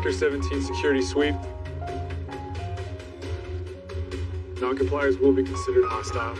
Sector 17 security sweep. non-compliers will be considered hostile.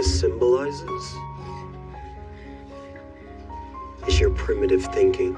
this symbolizes is your primitive thinking.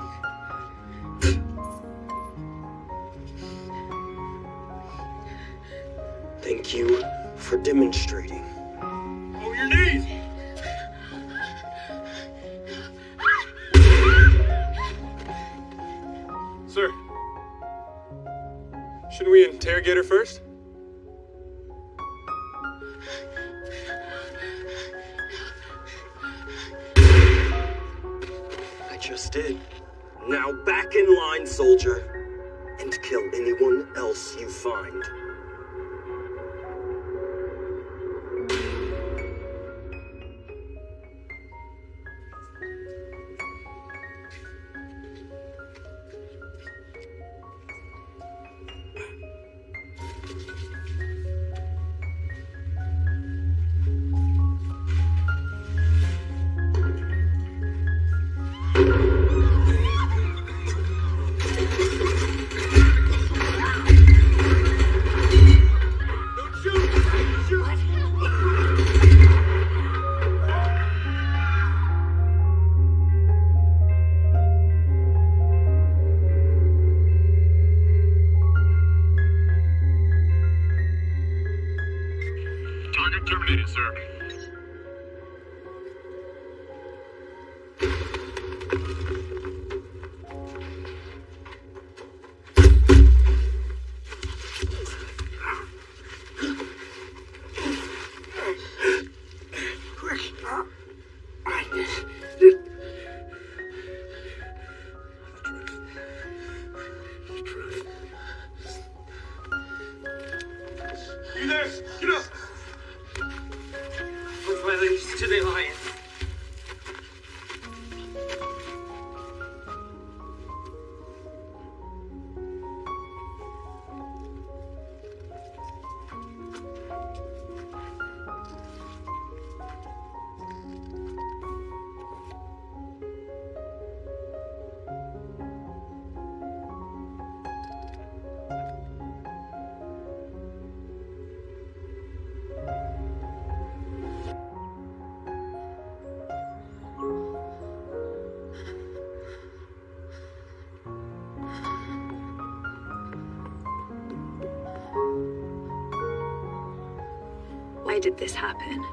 Did this happen?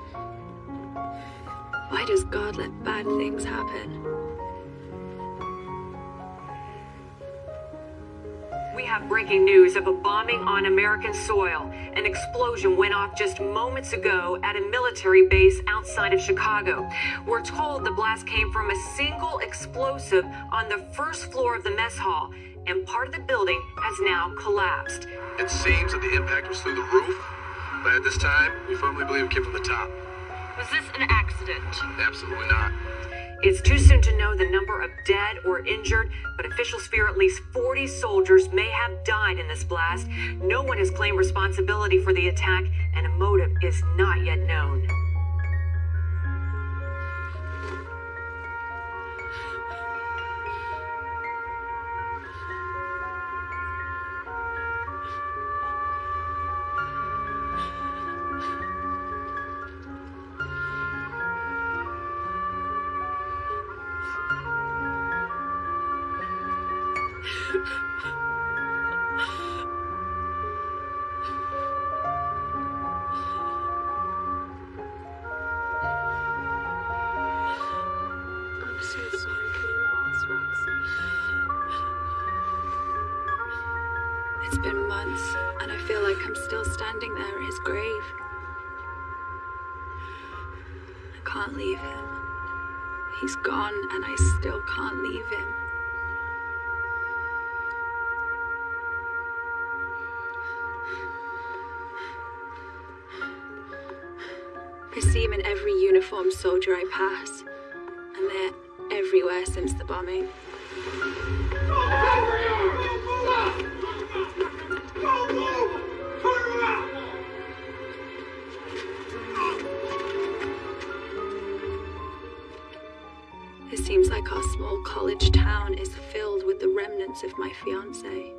Why does God let bad things happen? We have breaking news of a bombing on American soil. An explosion went off just moments ago at a military base outside of Chicago. We're told the blast came from a single explosive on the first floor of the mess hall, and part of the building has now collapsed. It seems that the impact was through the roof, but at this time, we firmly believe it came from the top. Was this an accident? Absolutely not. It's too soon to know the number of dead or injured, but officials fear at least 40 soldiers may have died in this blast. No one has claimed responsibility for the attack, and a motive is not yet known. I see him in every uniformed soldier I pass, and they're everywhere since the bombing. It seems like our small college town is filled with the remnants of my fiance.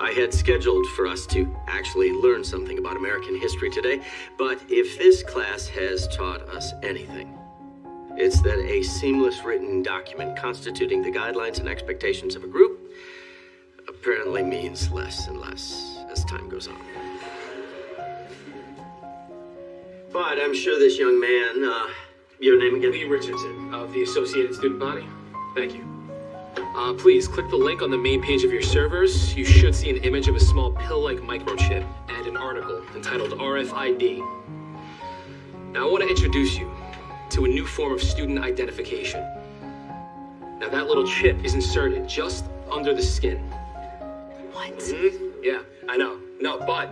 I had scheduled for us to actually learn something about American history today, but if this class has taught us anything, it's that a seamless written document constituting the guidelines and expectations of a group apparently means less and less as time goes on. But I'm sure this young man, uh, your name again? Lee Richardson of the Associated Student Body. Thank you. Uh, please click the link on the main page of your servers. You should see an image of a small pill-like microchip and an article entitled RFID. Now I want to introduce you to a new form of student identification. Now that little chip is inserted just under the skin. What? Mhm. Yeah, I know. No, but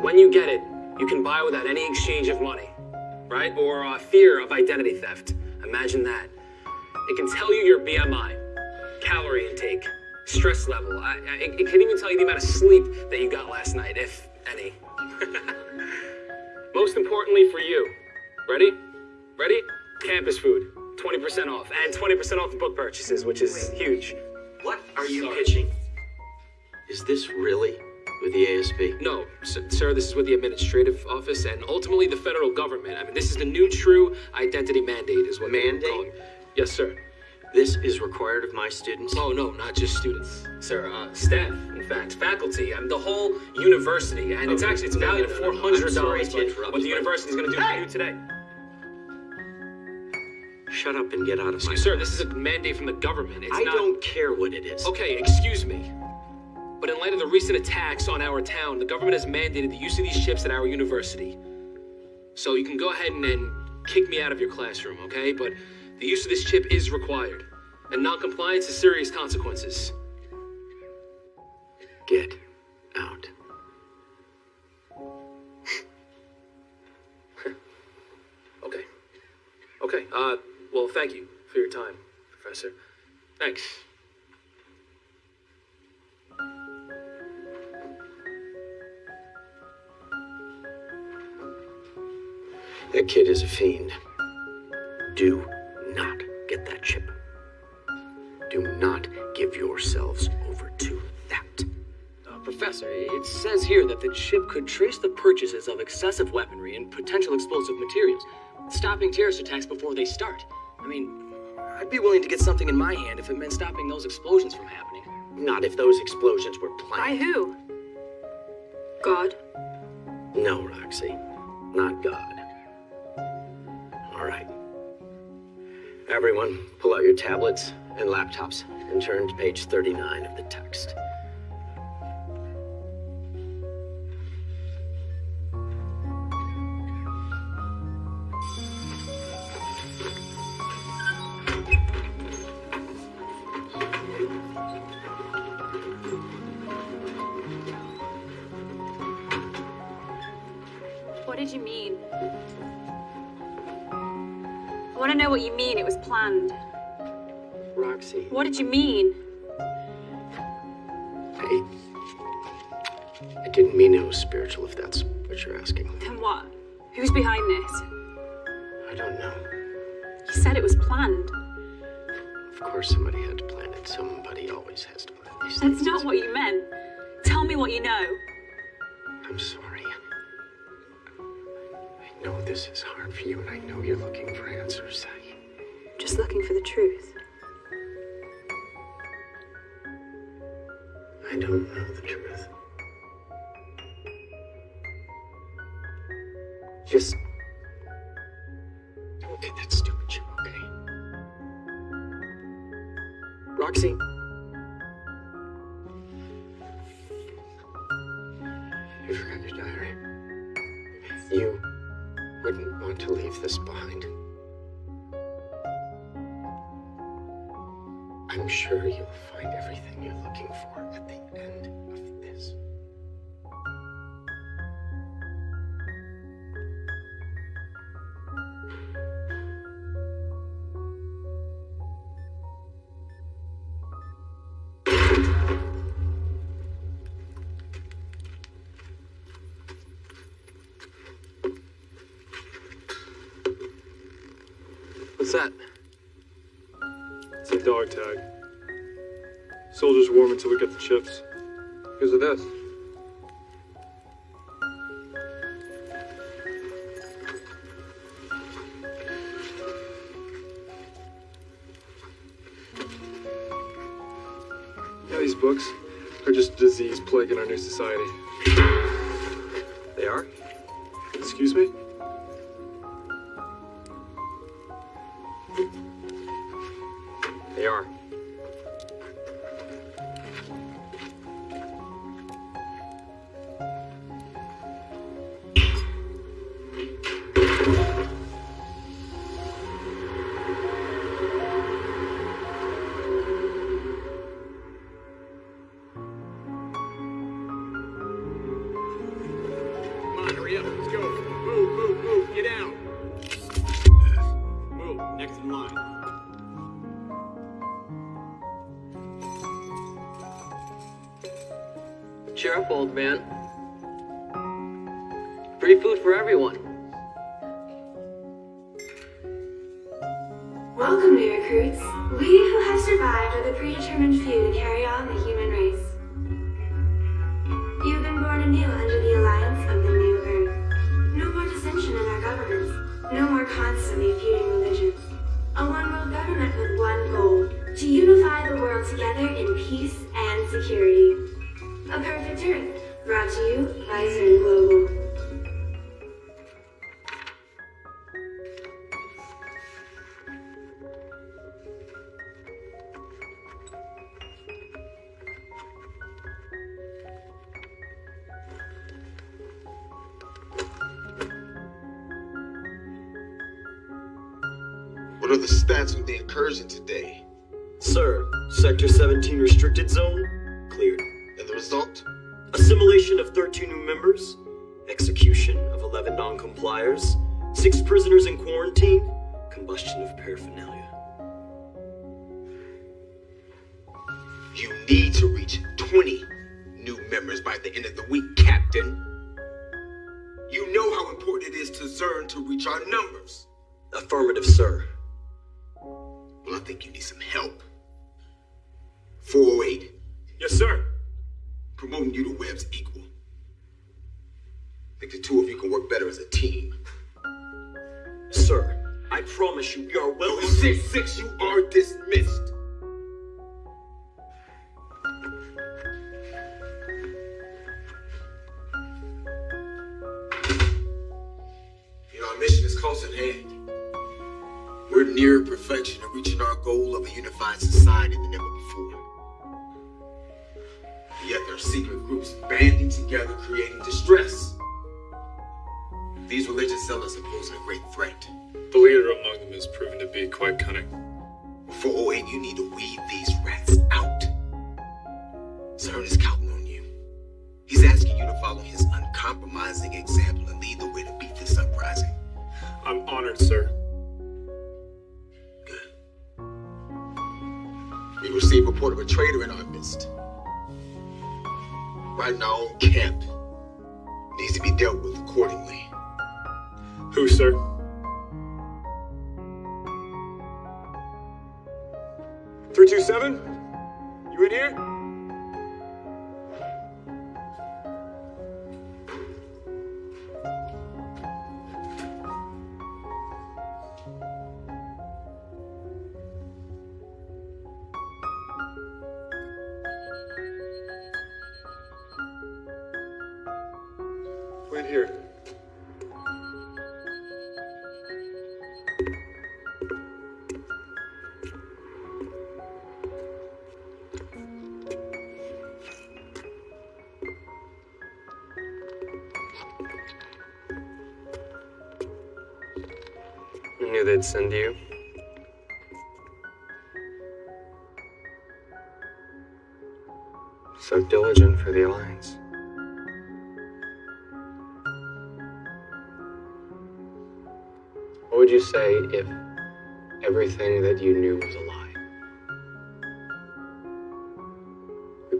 when you get it, you can buy without any exchange of money, right? Or uh, fear of identity theft. Imagine that. It can tell you your BMI, calorie intake, stress level. I, I, it, it can even tell you the amount of sleep that you got last night, if any. Most importantly for you, ready? Ready? Campus food, 20% off, and 20% off the book purchases, which is huge. What are you Sorry. pitching? Is this really with the ASB? No, sir, this is with the administrative office and ultimately the federal government. I mean, this is the new true identity mandate, is what Mandate? Yes, sir. This is required of my students. Oh, no, not just students, sir. Uh, staff, in fact, faculty, and the whole university. And it's actually, it's valued at no, no. $400. I'm sorry to interrupt, what the university is going to do for you today. Shut up and get out of my. Sir, this is a mandate from the government. It's I not... don't care what it is. Okay, excuse me. But in light of the recent attacks on our town, the government has mandated the use of these chips at our university. So you can go ahead and, and kick me out of your classroom, okay? But the use of this chip is required, and non-compliance has serious consequences. Get out. Okay. Okay. Uh, well, thank you for your time, Professor. Thanks. That kid is a fiend. Do not get that chip. Do not give yourselves over to that. Uh, Professor, it says here that the chip could trace the purchases of excessive weaponry and potential explosive materials, stopping terrorist attacks before they start. I mean, I'd be willing to get something in my hand if it meant stopping those explosions from happening. Not if those explosions were planned. By who? God. No, Roxy. Not God. Everyone, pull out your tablets and laptops and turn to page 39 of the text. Know. I'm sorry. I know this is hard for you, and I know you're looking for answers. I, Just looking for the truth. I don't know the truth. Just don't get that stupid chip, okay? Roxy. You wouldn't want to leave this behind. I'm sure you'll find everything you're looking for at the end It's a dog tag. Soldiers warm until we get the chips. Because of this. Yeah, these books are just a disease plaguing our new society. Important it is to Zern to reach our numbers. Affirmative, sir. Well, I think you need some help. 408. Yes, sir. Promoting you to Webb's equal. I think the two of you can work better as a team. Sir, I promise you, we are well. Six, six, you are dismissed. Reaching our goal of a unified society than ever before. Yet there are secret groups banding together, creating distress. These religious zealots are posing a great threat. The leader among them has proven to be quite cunning. 408, you need to weed these rats out. Zern is counting on you. He's asking you to follow his uncompromising example and lead the way to beat this uprising. I'm honored, sir. We received report of a traitor in our midst. Right in our own camp. Needs to be dealt with accordingly. Who, sir? Three two seven. You in here?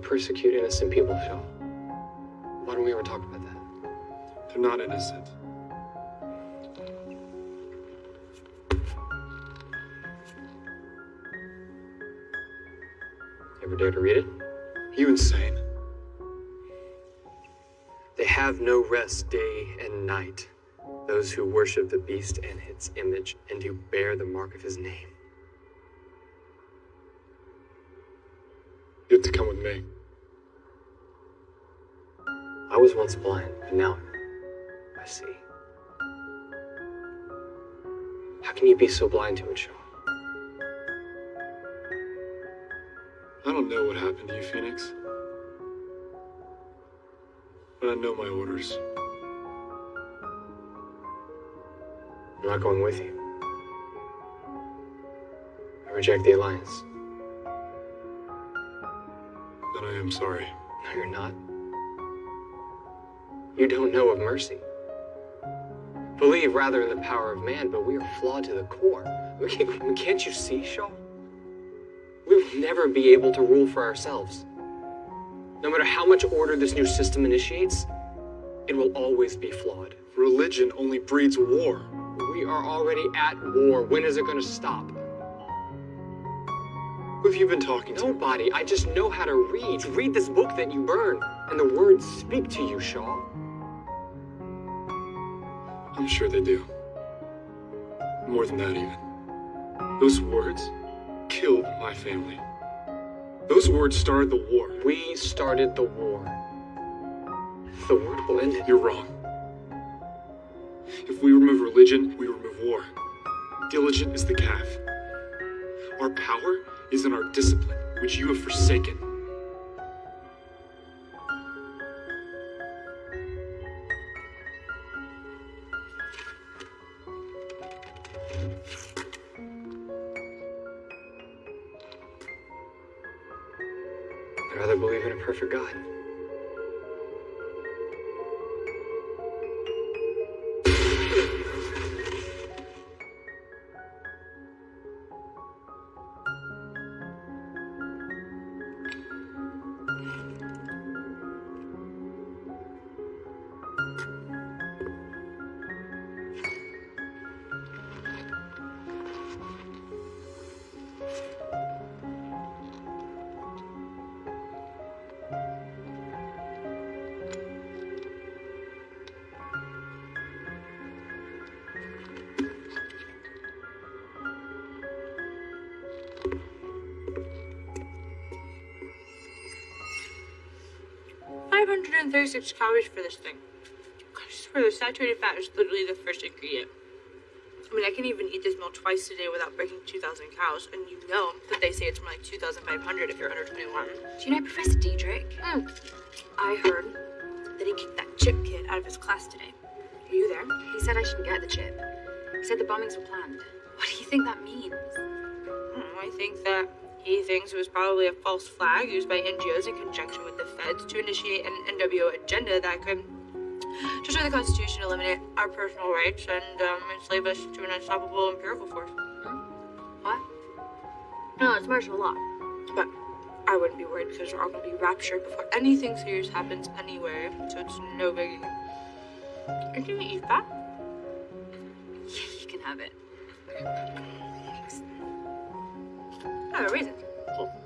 Persecute innocent people, Shaw. Why don't we ever talk about that? They're not innocent. Ever dare to read it? You insane? They have no rest day and night. Those who worship the beast and its image, and who bear the mark of his name. You have to come with me. I was once blind, but now I see. How can you be so blind to it, Shaw? I don't know what happened to you, Phoenix. But I know my orders. I'm not going with you. I reject the Alliance. Then I am sorry. No, you're not. You don't know of mercy. Believe rather in the power of man, but we are flawed to the core. We can't, can't you see, Shaw? We will never be able to rule for ourselves. No matter how much order this new system initiates, it will always be flawed. Religion only breeds war. We are already at war. When is it going to stop? Who have you been talking to? Nobody. I just know how to read. Read this book that you burn, and the words speak to you, Shaw. I'm sure they do. More than that, even. Those words killed my family. Those words started the war. We started the war. The word will end it. You're wrong. If we remove religion, we remove war. Diligent is the calf. Our power is in our discipline, which you have forsaken. 136 calories for this thing. Because for the saturated fat is literally the first ingredient. I mean, I can even eat this meal twice a day without breaking 2,000 cows, and you know that they say it's more like 2,500 if you're under 21. Do you know Professor Diedrich? Mm. I heard that he kicked that chip kid out of his class today. Are you there? He said I shouldn't get the chip. He said the bombings were planned. What do you think that means? I, I think that he thinks it was probably a false flag used by NGOs in conjunction with the feds to initiate an NWO agenda that could destroy the Constitution, eliminate our personal rights, and um, enslave us to an unstoppable empirical force. What? No, it's martial law. But I wouldn't be worried because we're all going to be raptured before anything serious happens anyway, so it's no biggie. Are you gonna eat that? Yeah, you can have it. No reason. What's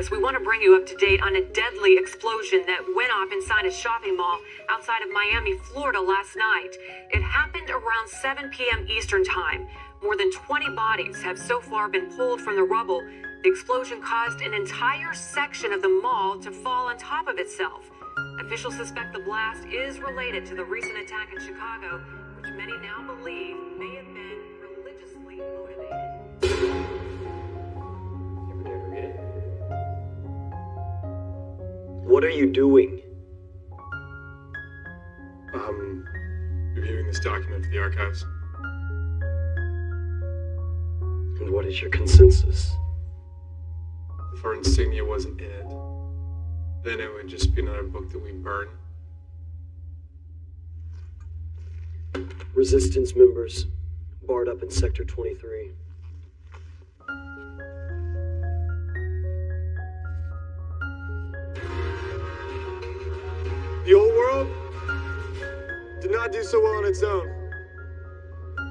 Us, we want to bring you up to date on a deadly explosion that went off inside a shopping mall outside of Miami, Florida last night. It happened around 7 p.m. Eastern Time. More than 20 bodies have so far been pulled from the rubble. The explosion caused an entire section of the mall to fall on top of itself. Officials suspect the blast is related to the recent attack in Chicago, which many now believe What are you doing? Um, reviewing this document for the archives. And what is your consensus? If our insignia wasn't in it, then it would just be another book that we burn. Resistance members barred up in Sector 23. Not do so well on its own.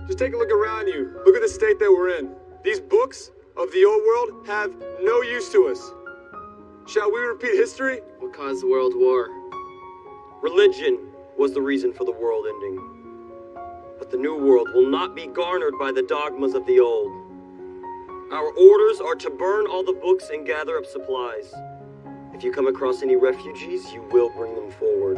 Just take a look around you. Look at the state that we're in. These books of the old world have no use to us. Shall we repeat history? What caused the World War? Religion was the reason for the world ending. But the new world will not be garnered by the dogmas of the old. Our orders are to burn all the books and gather up supplies. If you come across any refugees, you will bring them forward.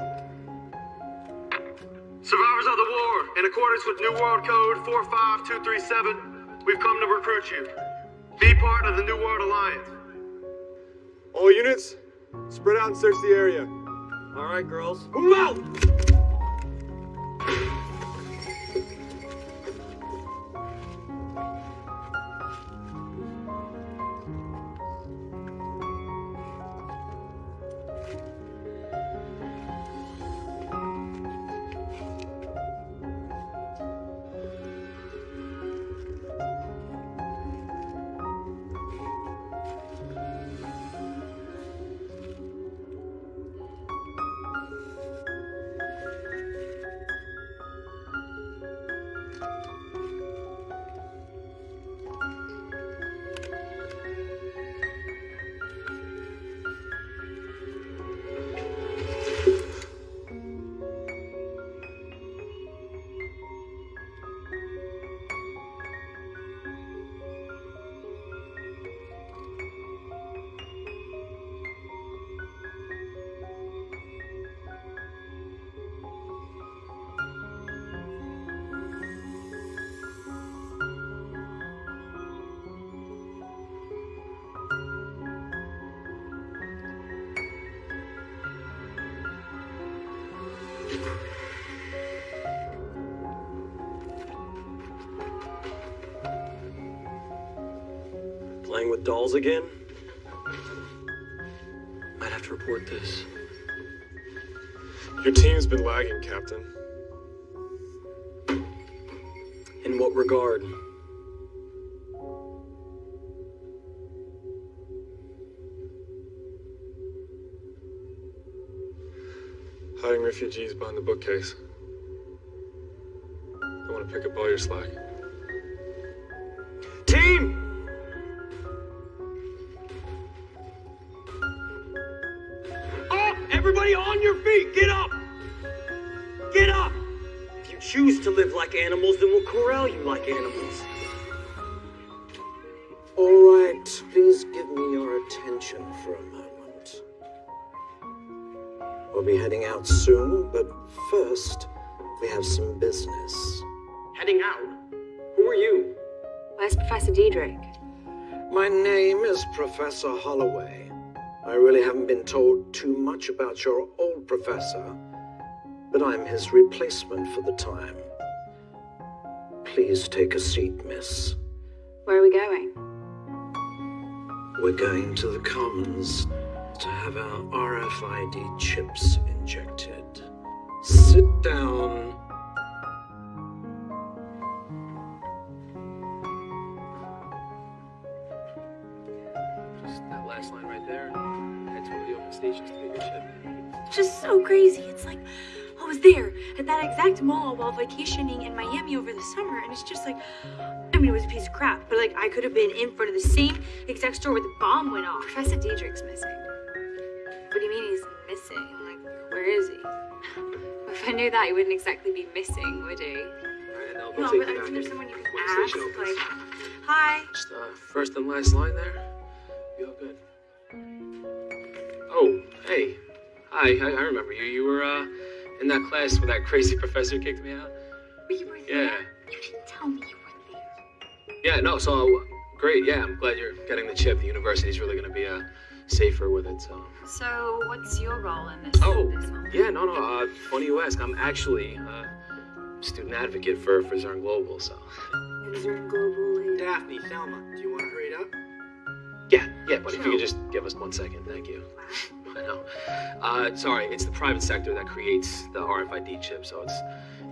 Survivors of the war, in accordance with New World Code 45237, we've come to recruit you. Be part of the New World Alliance. All units, Spread out and search the area. All right, girls. Move out! Playing with dolls again? Might have to report this. Your team's been lagging, Captain. In what regard? Hiding refugees behind the bookcase. I want to pick up all your slack. Animals, then we'll corral you like animals. All right, please give me your attention for a moment. We'll be heading out soon, but first, we have some business. Heading out? Who are you? Where's Professor Diedrich? My name is Professor Holloway. I really haven't been told too much about your old professor, but I'm his replacement for the time. Please take a seat, miss. Where are we going? We're going to the Commons to have our RFID chips injected. Sit down. Just that last line right there, and head to one of the open stations to pick your ship. It's just so crazy. It's like I was there at that exact mall while vacationing in Miami over the summer, and it's just like, I mean, it was a piece of crap, but like I could have been in front of the same exact store where the bomb went off. Professor Diedrich's missing. What do you mean he's missing? Like, where is he? If I knew that, he wouldn't exactly be missing, would he? Alright, No, but I you think there's someone you can ask. Like, hi. Just uh, first and last line there. You all good? Oh, hey. Hi, I, I remember you. You were uh, in that class where that crazy professor kicked me out. We were Yeah. You didn't tell me you were there. Yeah, no, so uh, great. Yeah, I'm glad you're getting the chip. The university's really going to be uh, safer with it, so. So, what's your role in this? Oh, this yeah, no, no. Uh, funny you ask. I'm actually uh, student advocate for, for Zern Global, so. Daphne, Thelma, do you want to hurry it up? Yeah, yeah, but if you could just give us one second, thank you. I know. Uh, sorry, it's the private sector that creates the RFID chip, so it's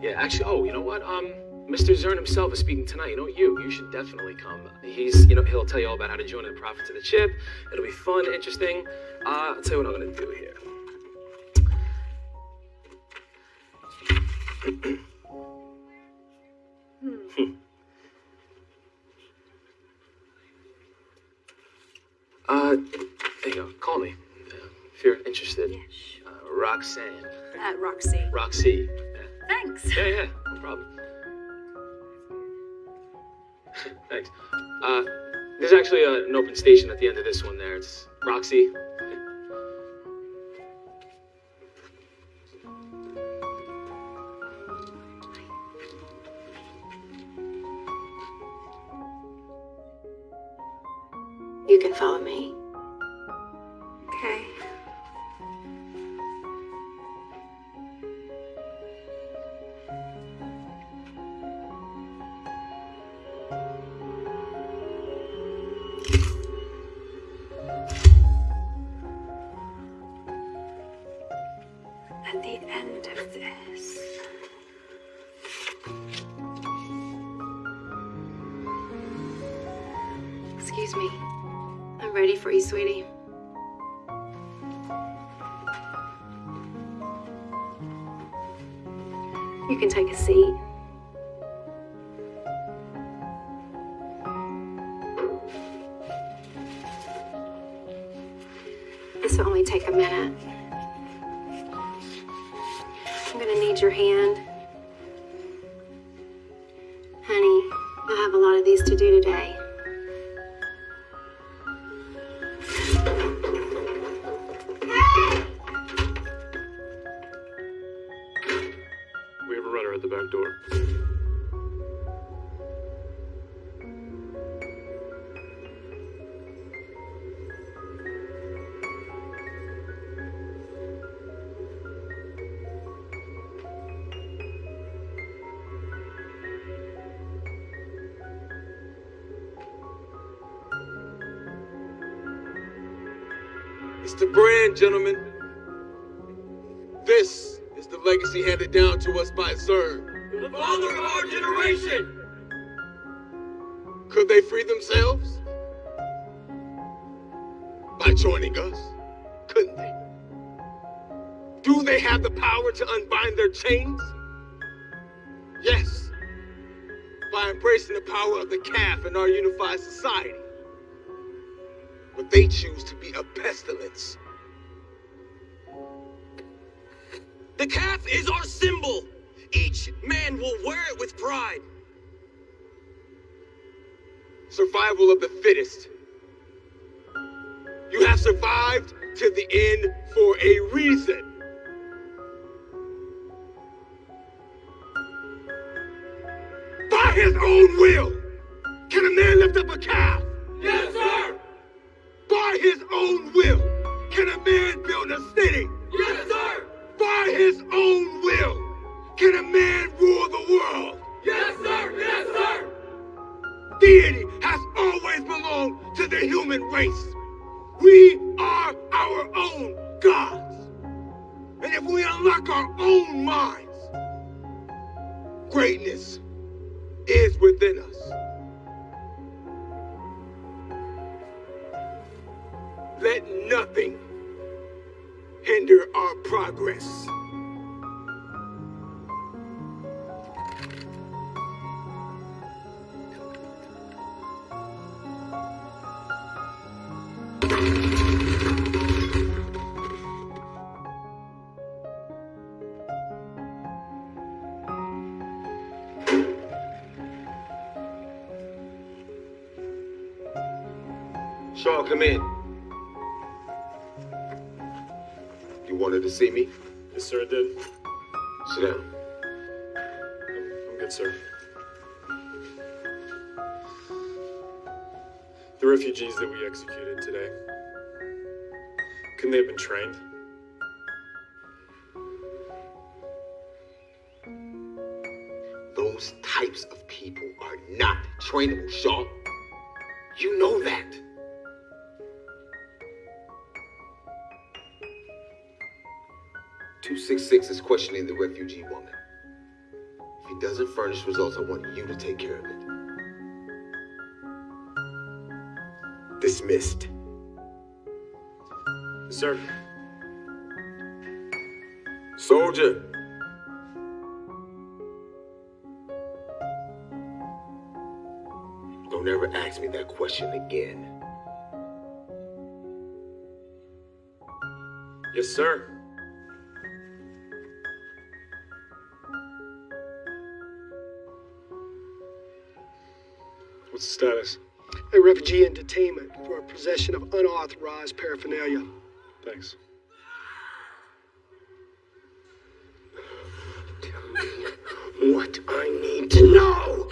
yeah. Actually, oh, you know what? Um, Mr. Zern himself is speaking tonight. You know, you you should definitely come. He's you know he'll tell you all about how to join the profits of the chip. It'll be fun, interesting. Uh, I'll tell you what I'm gonna do here. Uh, there you go. Call me if you're interested. Uh, Roxanne. At Roxy. Roxy. Thanks. Yeah, yeah, no problem. Thanks. Uh, there's actually uh, an open station at the end of this one there. It's Roxy. Gentlemen. This is the legacy handed down to us by Zern. The father of our generation! Could they free themselves? By joining us? Couldn't they? Do they have the power to unbind their chains? Yes. By embracing the power of the calf in our unified society. But they choose to be a pestilence. The calf is our symbol. Each man will wear it with pride. Survival of the fittest. You have survived to the end for a reason. By his own will, can a man lift up a calf? Yes, sir. By his own will, can a man build a city? Yes, sir. By his own will, can a man rule the world? Yes, sir. Yes, sir. Deity has always belonged to the human race. We are our own gods. And if we unlock our own minds, greatness is within us. Let nothing hinder our progress. Come in. To see me? Yes, sir, I did. Sit down. I'm good, sir. The refugees that we executed today, couldn't they have been trained? Those types of people are not trainable, Shaw. 666 is questioning the refugee woman. If he doesn't furnish results, I want you to take care of it. Dismissed. Sir. Soldier. Don't ever ask me that question again. Yes, sir. What's the status? A refugee in detainment for possession of unauthorized paraphernalia. Thanks. Tell me What I need to know.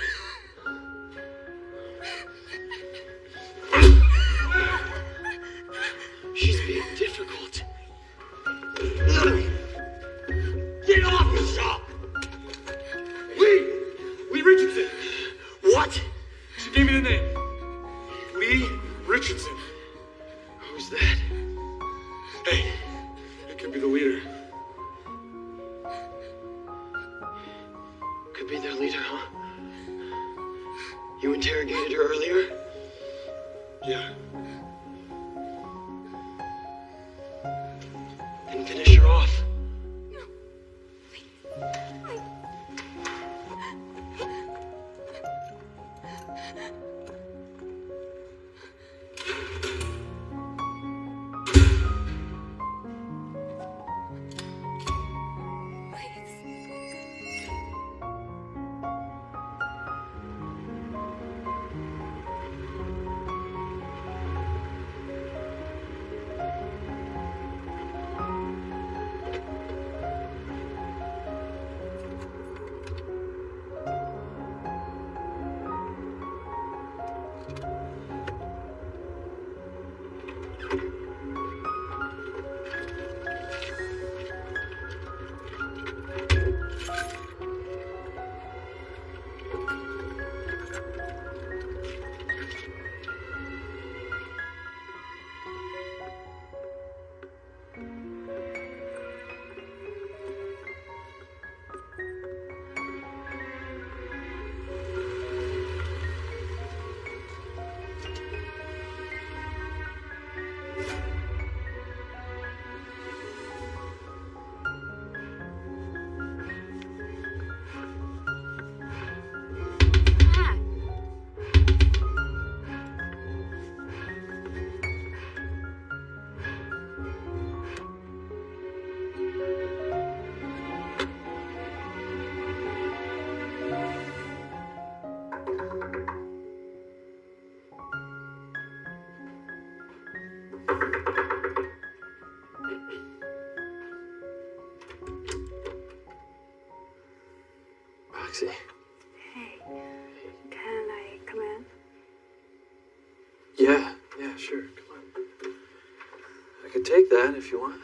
Take that if you want.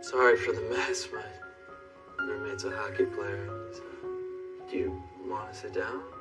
Sorry for the mess. My roommate's a hockey player. Uh, do you want to sit down?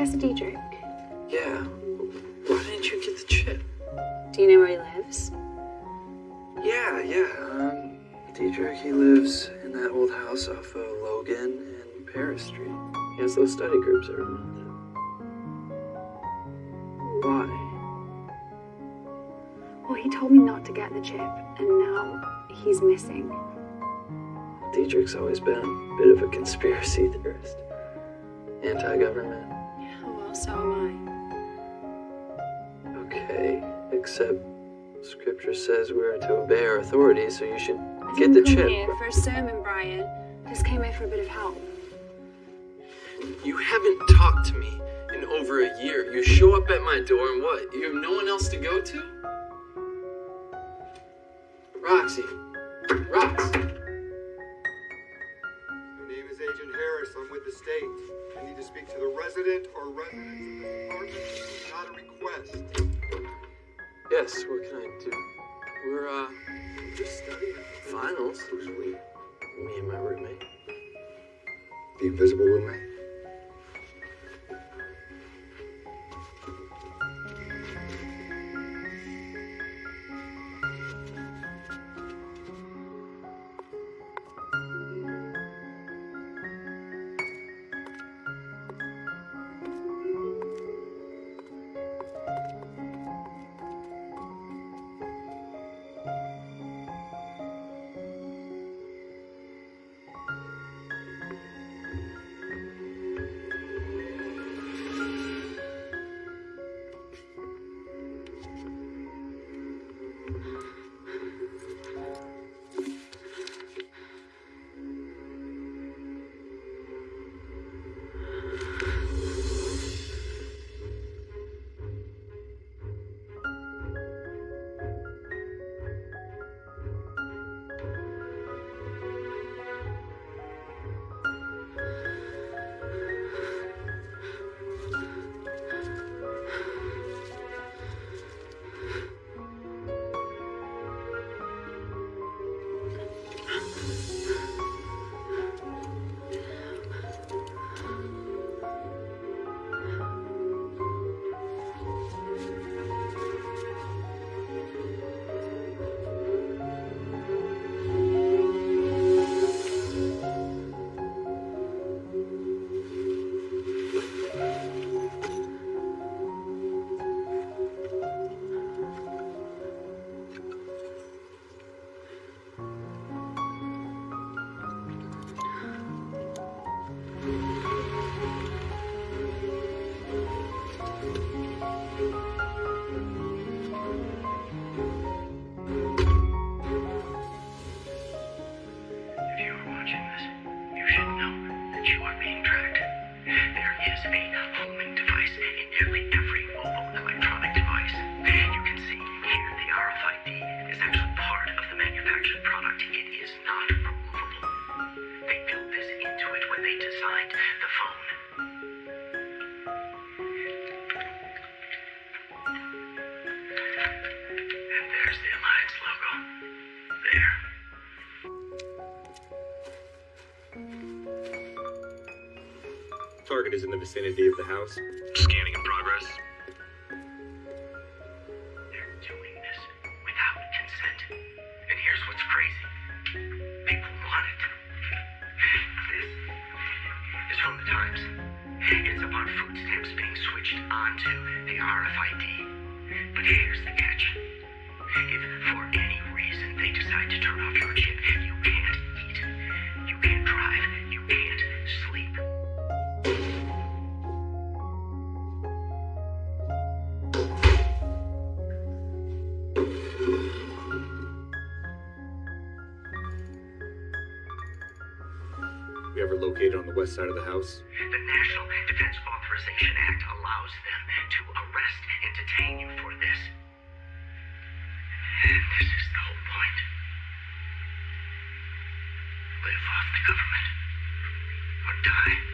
Professor Diedrich? Yeah. Why didn't you get the chip? Do you know where he lives? Yeah, yeah. Um, Diedrich, he lives in that old house off of Logan and Paris Street. He has those study groups every month. Why? Well, he told me not to get the chip, and now he's missing. Diedrich's always been a bit of a conspiracy theorist. Anti-government. Oh, well, so am I. Okay, except scripture says we're to obey our authorities, so you should I. Get the chip. here for a sermon, Brian. Just came here for a bit of help. You haven't talked to me in over a year. You show up at my door and what? You have no one else to go to? Roxy. Rox. Harris. I'm with the state. I need to speak to the resident or residents of this apartment. It's not a request. Yes, what can I do? We're, uh, Just studying. finals. Who's we? Me and my roommate. The invisible roommate. Vicinity of the house. Scanning in progress. They're doing this without consent. And here's what's crazy. People want it. This is from the Times. It's about food stamps being switched onto the RFID. But here's the catch. If for any reason they decide to turn off your chip, you can't eat. You can't drive. The west side of the house? The National Defense Authorization Act allows them to arrest and detain you for this. And this is the whole point. Live off the government or die.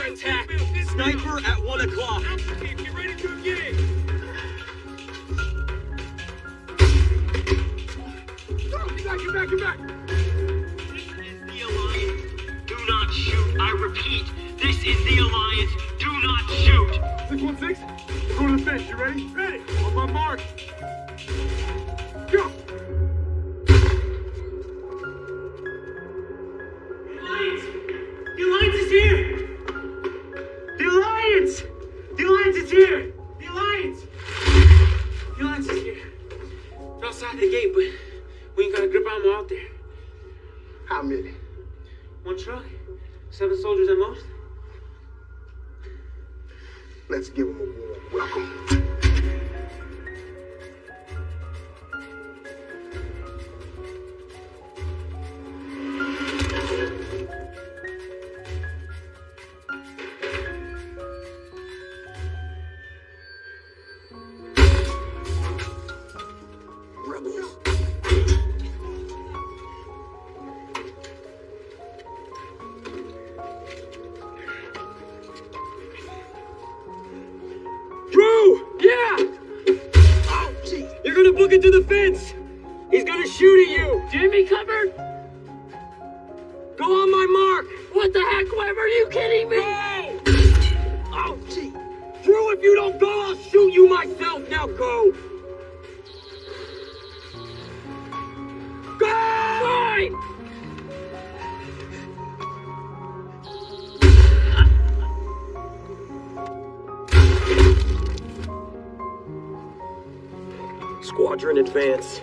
Under attack. Sniper at one o'clock. Get ready to engage. Get back, get back, get back! the Alliance. Do not shoot. I repeat, this is the Alliance. Do not shoot. 616, go to the fence. You ready? Ready. On my mark. Advance.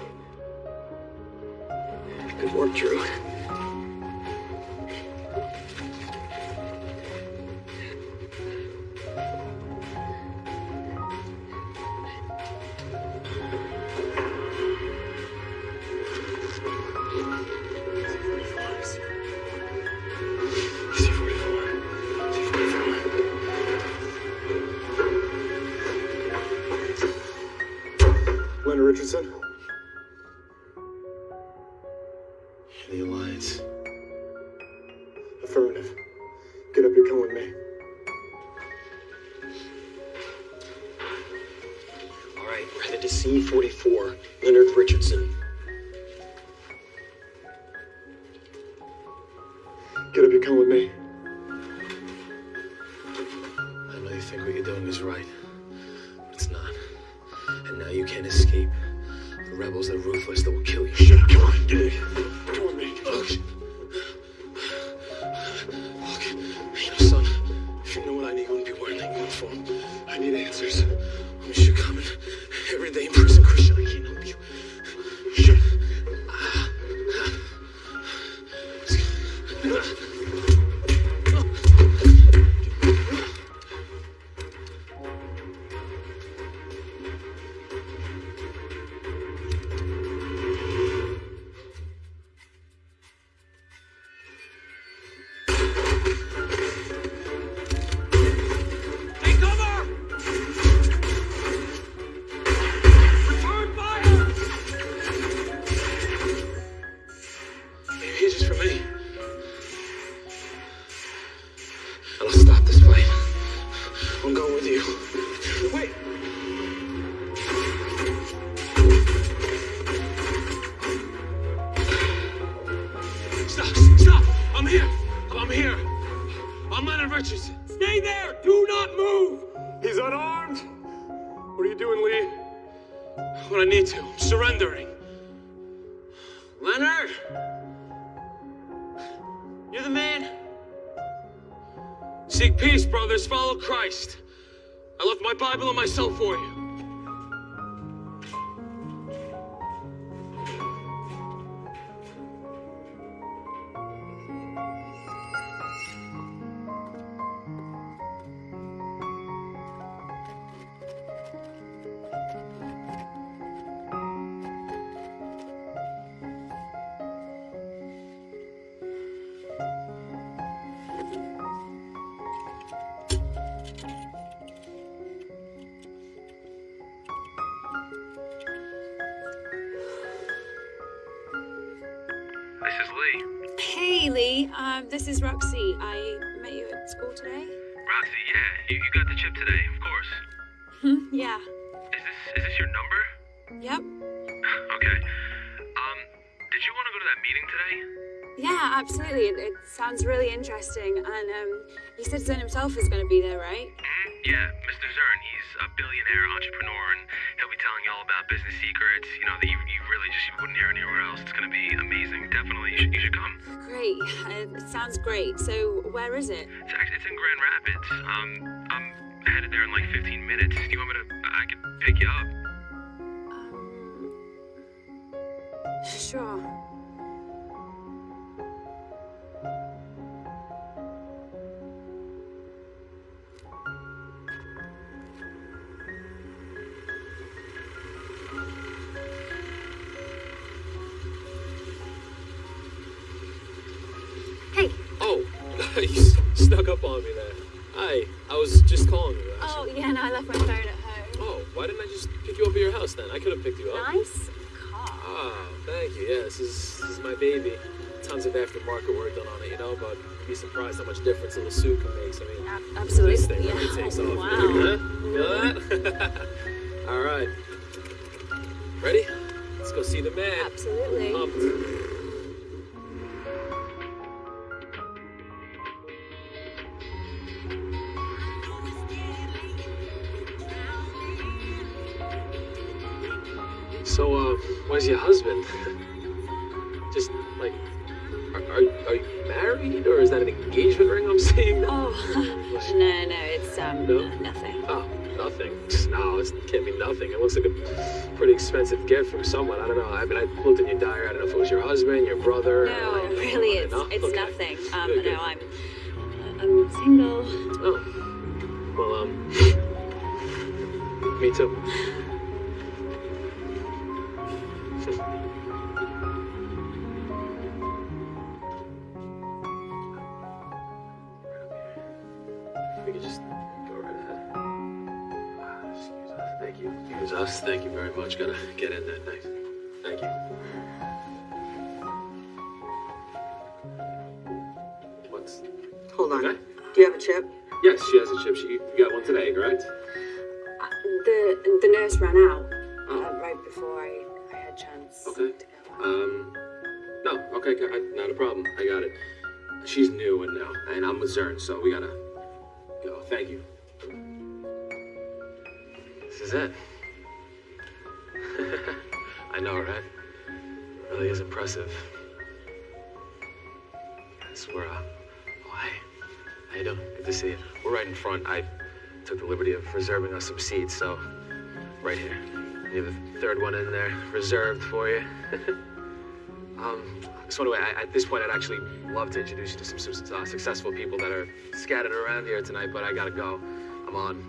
Said himself is going to be there, right? hmm Yeah, Mr. Zern. He's a billionaire entrepreneur, and he'll be telling you all about business secrets. You know that you, you really just wouldn't hear anywhere else. It's gonna be amazing. Definitely, you should, you should come. Great. Uh, it sounds great. So, where is it? It's actually it's in Grand Rapids. Um, I'm headed there in like 15 minutes. Do you want me to? I could pick you up. Sure. you snuck up on me there. Hi, I was just calling you. actually. Oh, yeah, no, I left my phone at home. Oh, why didn't I just pick you up at your house then? I could have picked you up. Nice car. Ah, thank you. Yeah, this is this is my baby. Tons of aftermarket work done on it, you know, but you'd be surprised how much difference a little suit can make. I mean, Ab- absolutely, This thing really yeah. takes off. Wow. Huh? Feel that? All right. Ready? Let's go see the man. Absolutely. Pumped. Where's your husband? Just like, are, are, are you married, or is that an engagement ring I'm seeing? Oh, no, no, it's um No? nothing. Oh, nothing. No, it can't be nothing. It looks like a pretty expensive gift from someone. I don't know. I mean, I looked in your diary. I don't know if it was your husband, your brother. No, or- really, it's it's Okay. nothing. Um, Good, good. no, I'm I'm single. Oh, well, um, me too. We could just go right ahead. Ah, Excuse us. Thank you. Excuse us. Thank you very much. Gotta get in there. Thanks. Thank you. What's Hold on. Okay. Do you have a chip? Yes, she has a chip. She, got one today, correct? The the nurse ran out uh, right before I, I had chance. Okay. Um, no, okay, I- not a problem. I got it. She's new and now, and I'm with Zern, so we gotta go. Thank you. This is it. I know, right? Really is impressive. It's where, uh, oh, hi. How you doing? Good to see you. We're right in front. I took the liberty of reserving us some seats, so right here. Have the third one in there, reserved for you. um, so anyway, I, at this point, I'd actually love to introduce you to some, some uh, successful people that are scattered around here tonight, but I gotta go. I'm on.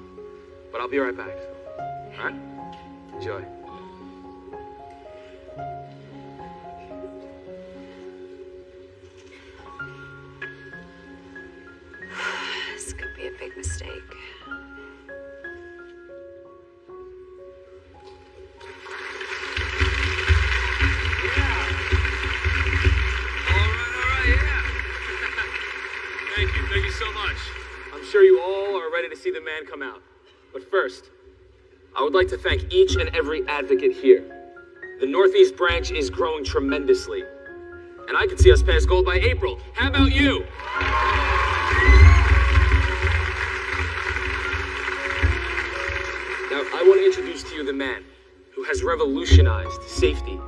But I'll be right back. All right? Enjoy. This could be a big mistake. See the man come out. But first, I would like to thank each and every advocate here. The Northeast branch is growing tremendously. And I can see us pass gold by April. How about you? Now, I want to introduce to you the man who has revolutionized safety,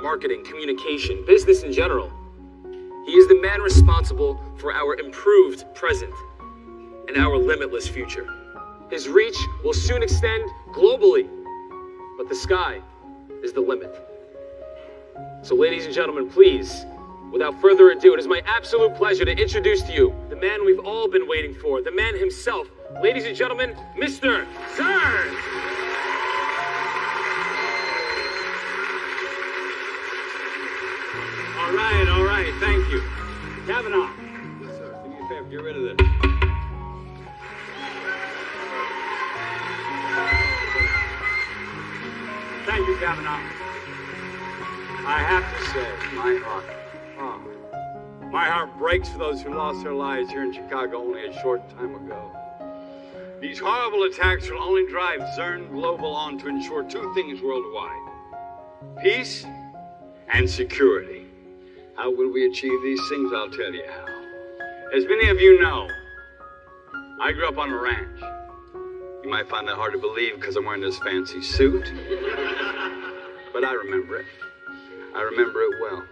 marketing, communication, business in general. He is the man responsible for our improved present and our limitless future. His reach will soon extend globally, but the sky is the limit. So, ladies and gentlemen, please, without further ado, it is my absolute pleasure to introduce to you the man we've all been waiting for, the man himself. Ladies and gentlemen, Mr. Zern! All right, all right, thank you. Kavanaugh. Yes, sir. Me a favor, get rid of this. Thank you, Kavanaugh. I have to say, my heart, oh, my heart breaks for those who lost their lives here in Chicago only a short time ago. These horrible attacks will only drive Zern Global on to ensure two things worldwide peace and security. How will we achieve these things? I'll tell you how. As many of you know, I grew up on a ranch. You might find that hard to believe because I'm wearing this fancy suit, but I remember it. I remember it well.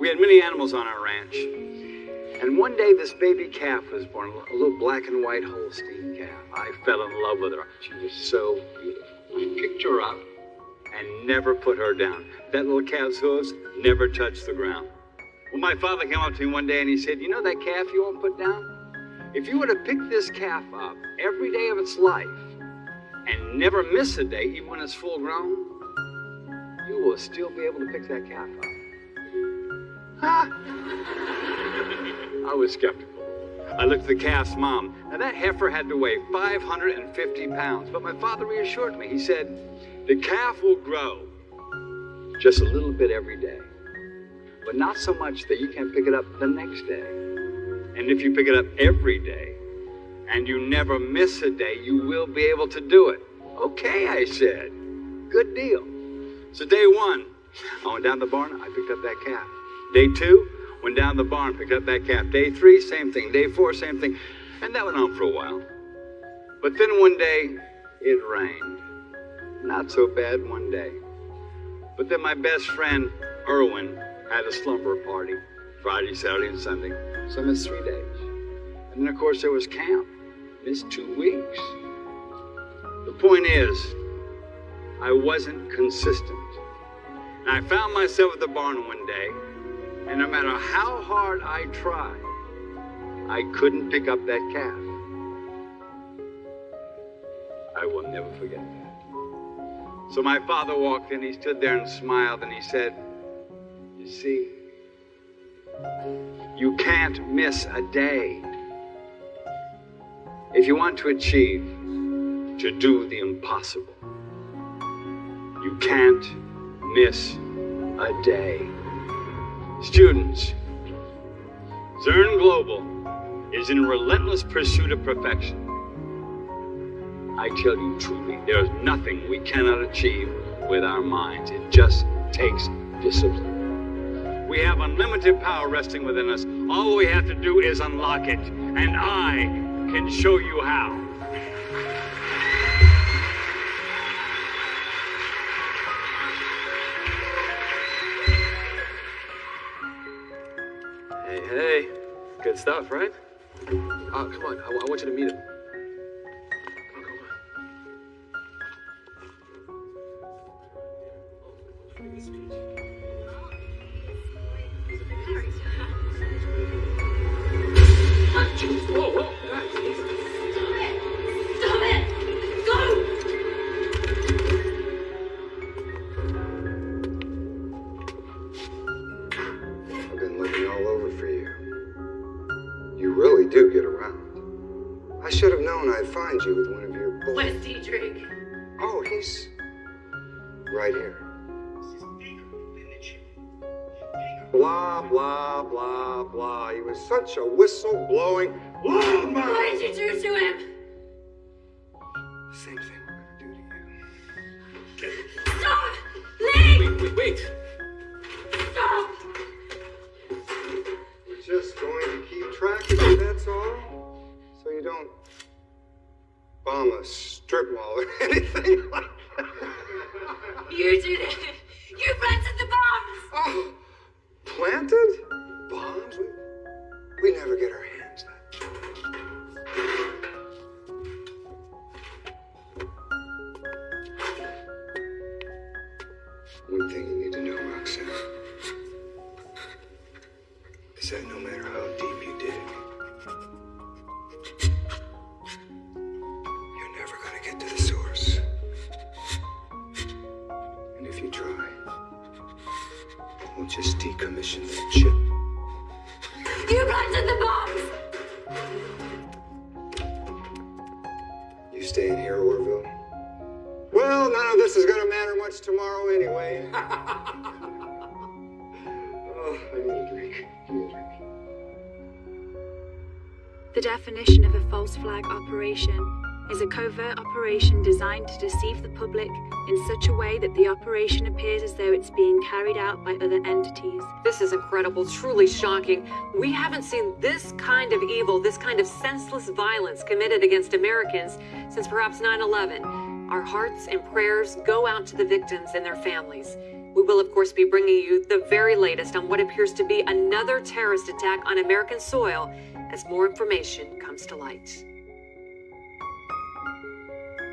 We had many animals on our ranch, and one day this baby calf was born, a little black and white Holstein calf. I fell in love with her. She was so beautiful. I picked her up and never put her down. That little calf's hooves never touched the ground. Well, my father came up to me one day and he said, You know that calf you won't put down? If you were to pick this calf up every day of its life and never miss a day, even when it's full grown, you will still be able to pick that calf up. Ha! I was skeptical. I looked at the calf's mom. Now, that heifer had to weigh 550 pounds, but my father reassured me. He said, The calf will grow just a little bit every day, but not so much that you can't pick it up the next day. And if you pick it up every day and you never miss a day, you will be able to do it. Okay, I said. Good deal. So, day one, I went down the barn, I picked up that calf. Day two, went down the barn, picked up that calf. Day three, same thing. Day four, same thing. And that went on for a while. But then one day, it rained. Not so bad one day. But then my best friend, Erwin, had a slumber party Friday, Saturday, and Sunday. So I missed three days. And then, of course, there was camp. Missed two weeks. The point is, I wasn't consistent. And I found myself at the barn one day, and no matter how hard I tried, I couldn't pick up that calf. I will never forget that. So my father walked in, he stood there and smiled, and he said, You see, you can't miss a day. If you want to achieve, to do the impossible, you can't miss a day. Students, Zern Global is in relentless pursuit of perfection. I tell you truly, there's nothing we cannot achieve with our minds. It just takes discipline. We have unlimited power resting within us. All we have to do is unlock it, and I can show you how. Hey, hey. Good stuff, right? Uh, come on. I, I want you to meet him. Whoa, Oh, right here. Blah, blah, blah, blah. He was such a whistle blowing. Why did you do to him? Same thing we're gonna do to you. Stop! Leave! Wait, wait, wait. Stop! We're just going to keep track of you, that's all. So you don't bomb a strip mall or anything like that. You did it! By other entities. This is incredible, truly shocking. We haven't seen this kind of evil, this kind of senseless violence committed against Americans since perhaps 9 11. Our hearts and prayers go out to the victims and their families. We will, of course, be bringing you the very latest on what appears to be another terrorist attack on American soil as more information comes to light.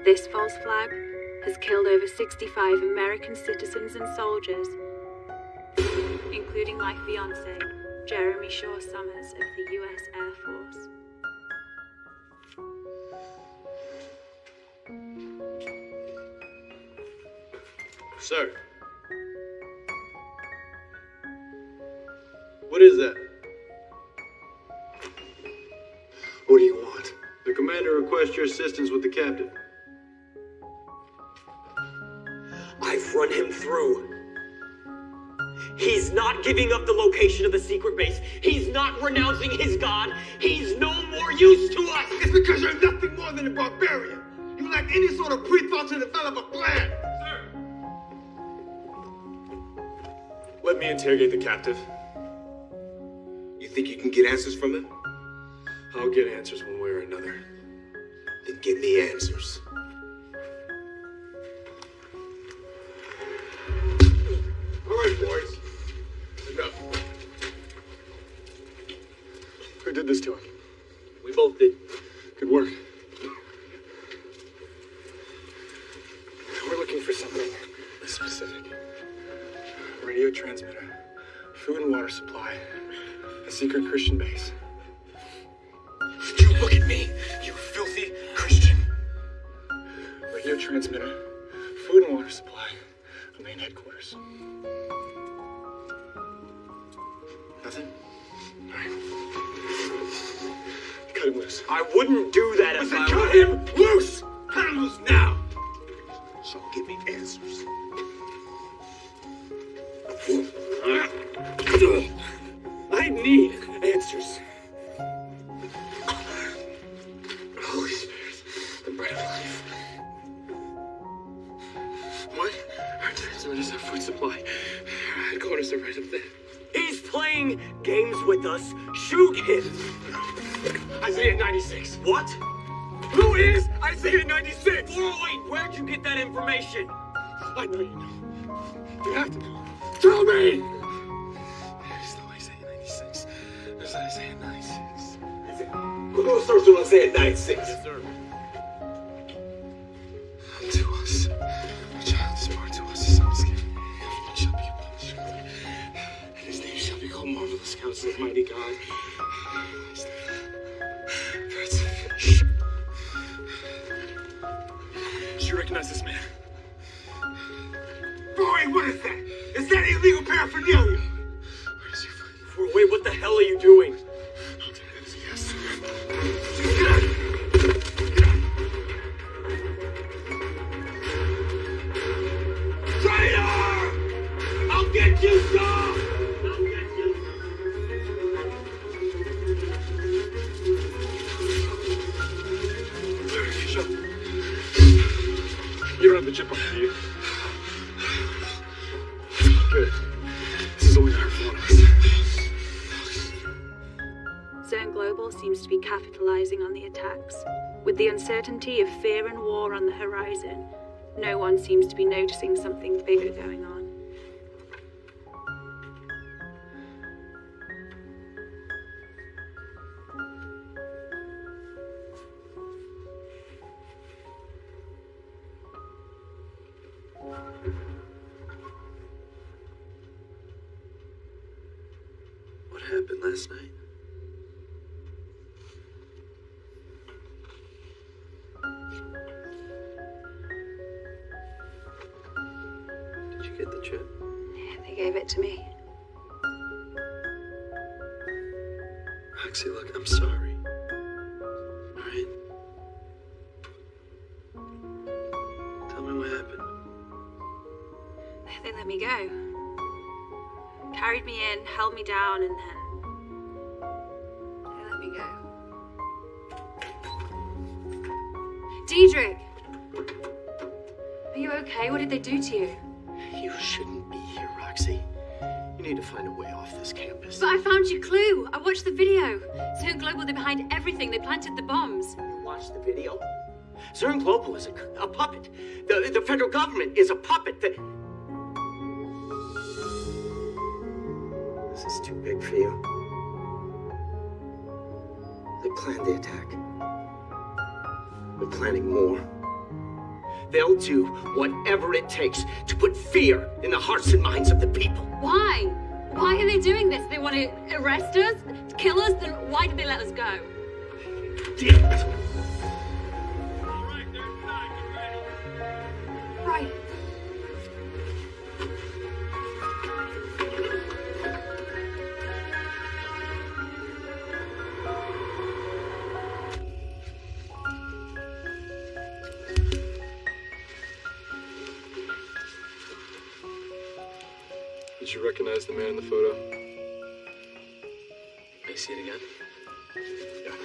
This false flag has killed over 65 American citizens and soldiers, including my fiance, Jeremy Shaw Summers of the U.S. Air Force. Sir. What is that? What do you want? The commander requests your assistance with the captain. Giving up the location of the secret base. He's not renouncing his god. He's no more use to us. It's because you're nothing more than a barbarian. You lack any sort of pre-thought to develop a plan. Sir. Let me interrogate the captive. You think you can get answers from him? I'll get answers one way or another. Then give me answers. of fear and war on the horizon, no one seems to be noticing something bigger going on. planned the attack. We're planning more. They'll do whatever it takes to put fear in the hearts and minds of the people. Why? Why are they doing this? They want to arrest us, kill us, then why did they let us go? Damn it! Right. Did you recognize the man in the photo? I see it again? Yeah.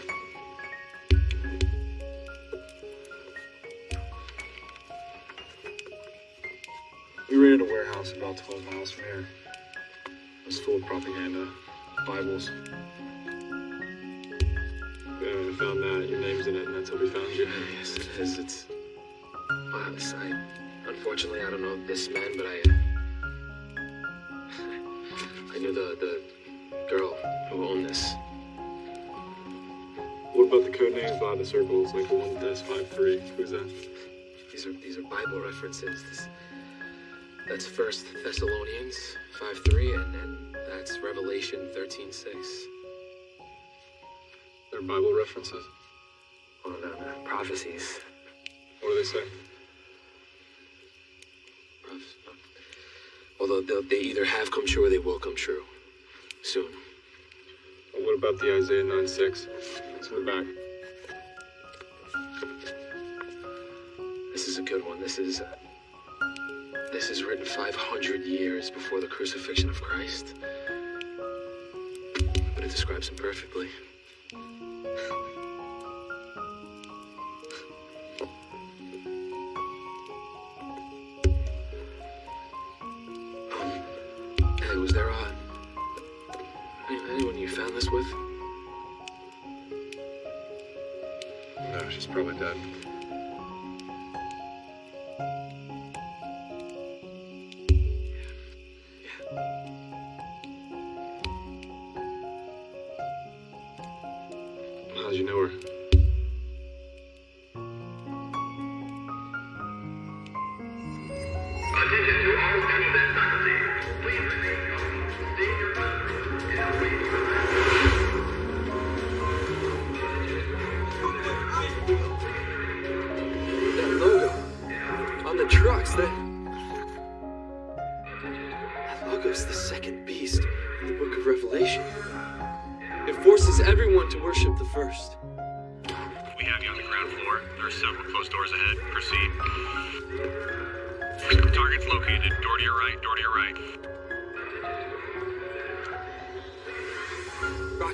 We rented a warehouse about 12 miles from here. It was full of propaganda, Bibles. Yeah, we found that. Your name's in it, and that's how we found you. Yes, it is. It's... on the I... Unfortunately, I don't know this man, but I... Uh, knew the, the girl who owned this. What about the code names by the circles, like the one that's five three? Who's that? These are these are Bible references. This, that's First Thessalonians five three, and, then that's Revelation thirteen six. They're Bible references. Well, no, no, prophecies. What do they say? They'll- they either have come true or they will come true soon. Well, what about the Isaiah 9 6? It's in the back. This is a good one. This is uh, this is written 500 years before the crucifixion of Christ, but it describes him perfectly.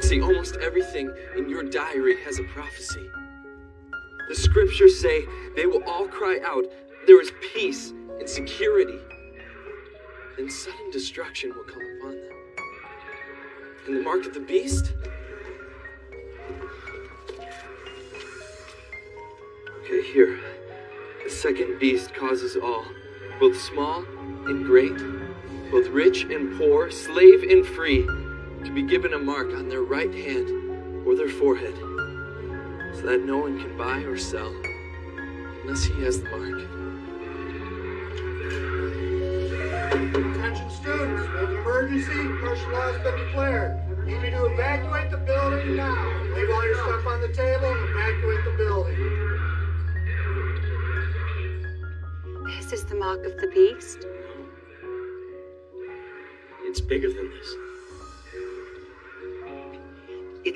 Roxy, almost everything in your diary has a prophecy. The scriptures say they will all cry out, There is peace and security. Then sudden destruction will come upon them. And the mark of the beast? Okay, here. The second beast causes all, both small and great, both rich and poor, slave and free, to be given a mark on their right hand or their forehead, so that no one can buy or sell unless he has the mark. Attention students, we an emergency. Martial law has been declared. You need to evacuate the building now. Leave all your stuff on the table and evacuate the building. This is the mark of the beast. It's bigger than this.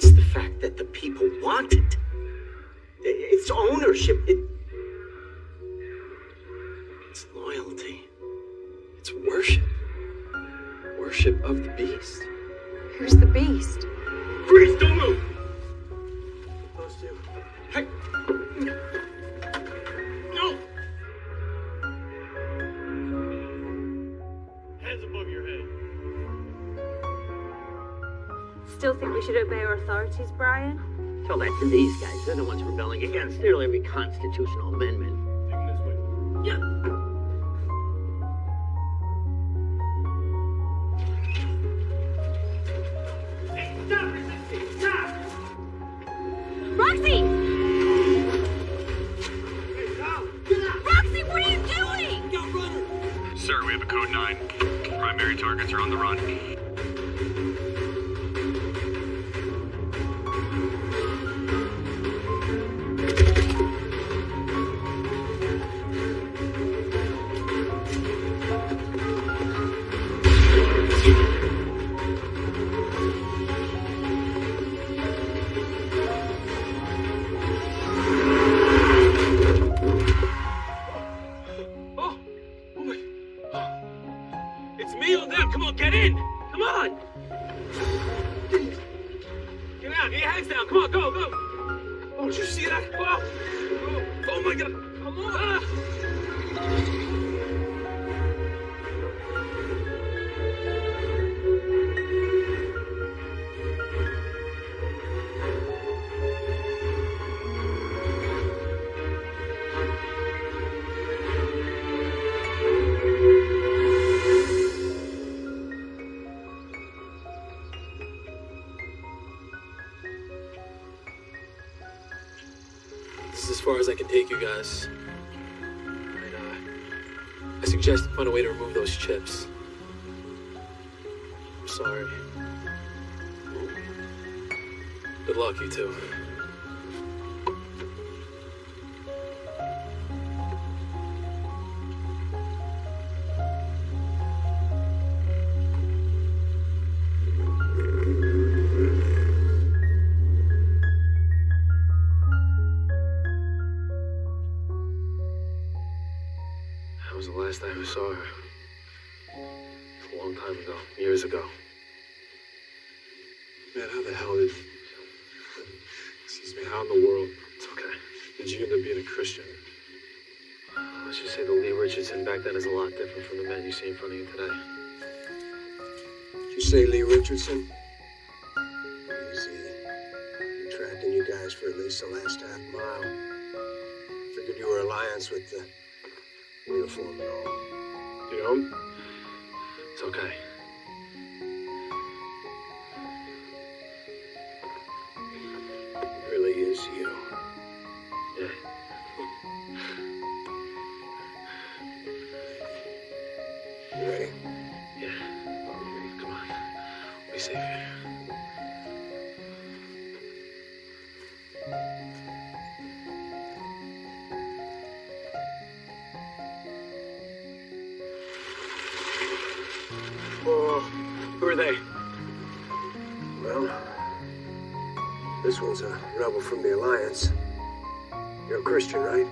It's the fact that the people want it. It's ownership. It, Brian? Tell that to these guys. They're the ones rebelling against nearly every constitutional amendment. My God. Come on. Ah. Guys. And, uh, I suggest find a way to remove those chips. I'm sorry. Good luck, you two. You see in today. Did you say Lee Richardson? Easy. Been tracking you guys for at least the last half mile. Figured you were alliance with the uniform and all. You know? It's okay. A rebel from the Alliance. You're a Christian, right?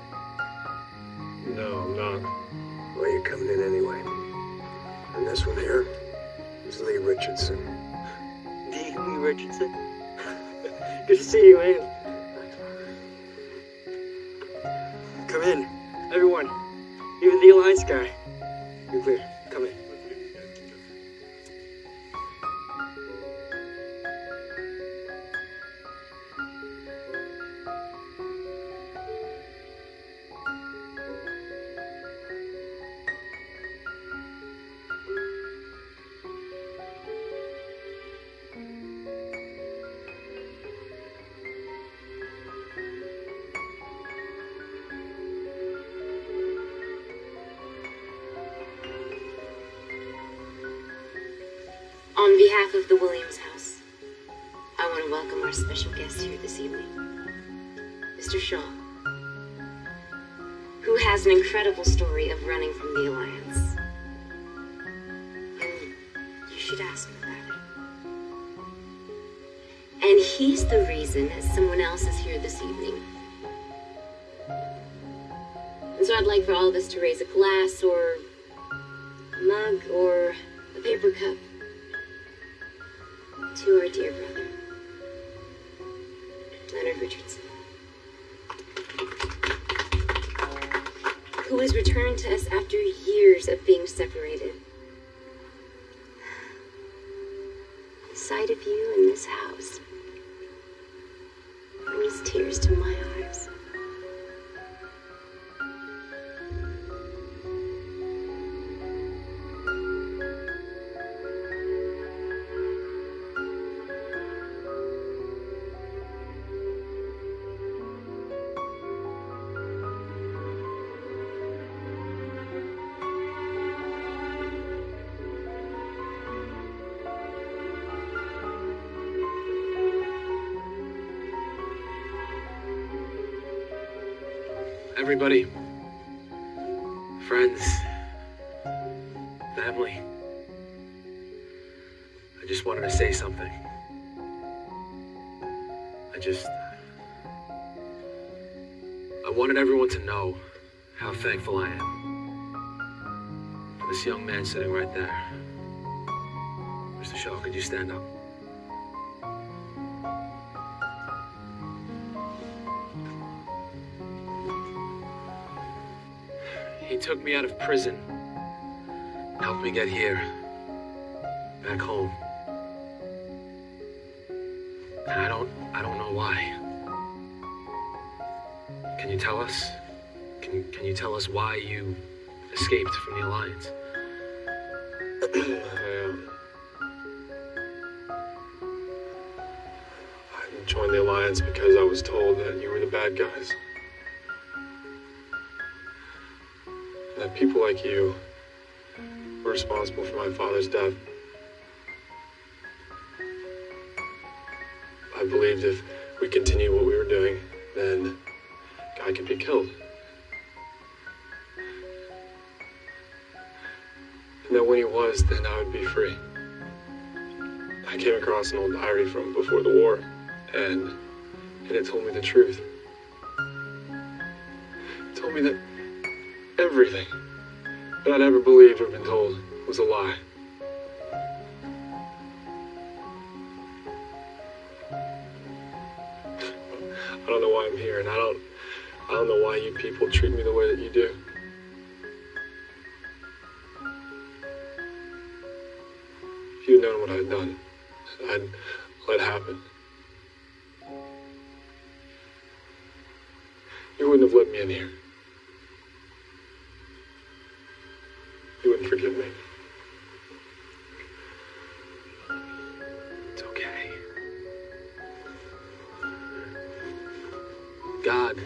Behalf of the Williams House, I want to welcome our special guest here this evening, Mr. Shaw, who has an incredible story of running from the Alliance. And you should ask him about it. And he's the reason that someone else is here this evening. And so I'd like for all of us to raise a glass or a mug or a paper cup separated. Everybody, friends, family, I just wanted to say something. I just. I wanted everyone to know how thankful I am for this young man sitting right there. Mr. Shaw, could you stand up? Took me out of prison, helped me get here, back home. And I don't, I don't know why. Can you tell us? Can, can you tell us why you escaped from the Alliance? I, um, I joined the Alliance because I was told that you were the bad guys. That people like you were responsible for my father's death. I believed if we continued what we were doing, then Guy could be killed. And that when he was, then I would be free. I came across an old diary from before the war, and, and it told me the truth. It told me that everything that I'd ever believed or been told was a lie. I don't know why I'm here, and I don't, I don't know why you people treat me the way that you do. If you'd known what I'd done, I'd let happen. You wouldn't have let me in here. You wouldn't forgive me. It's okay. God.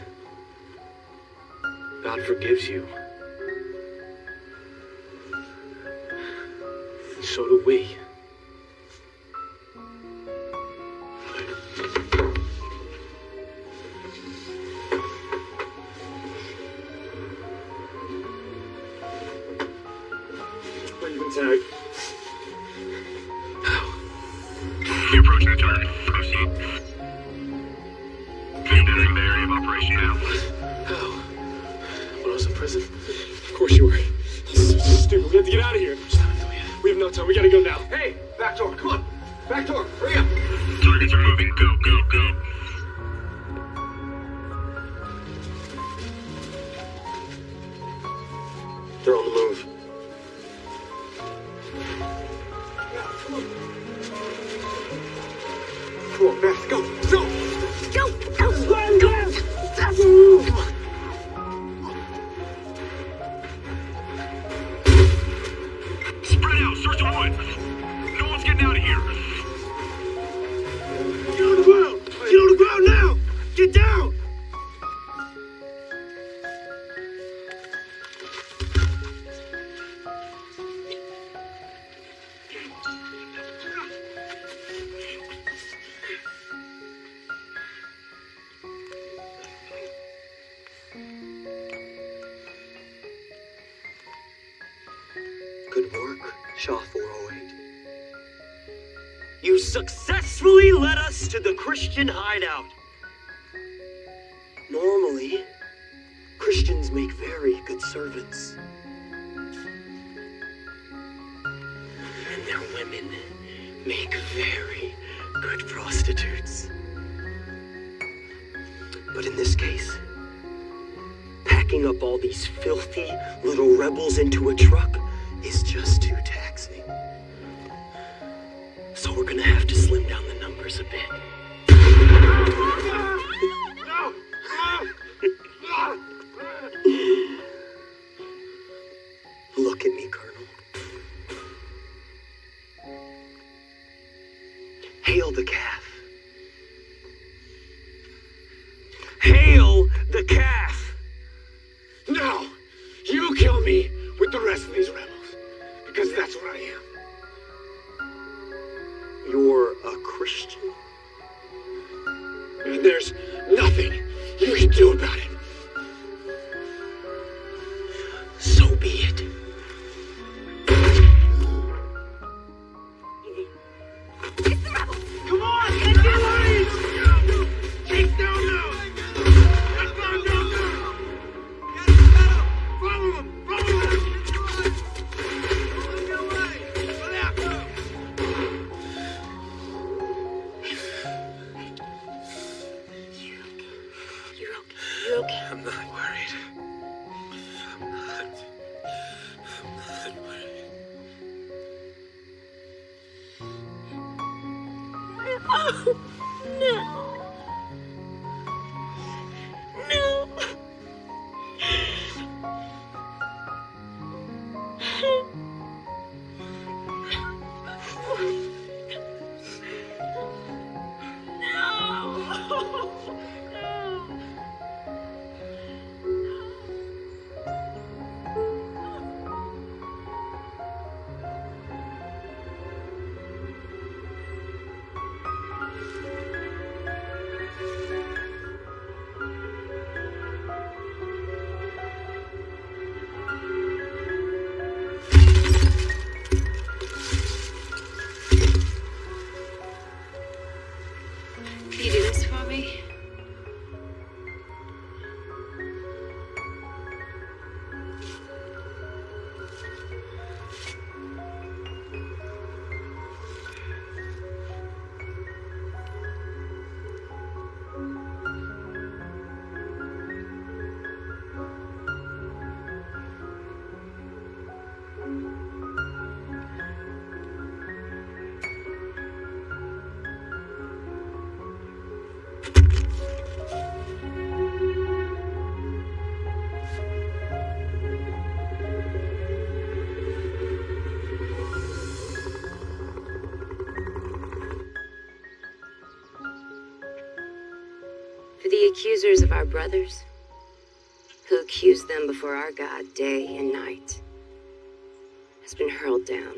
God forgives you. So do we. Christian hideout. our brothers, who accused them before our God day and night, has been hurled down.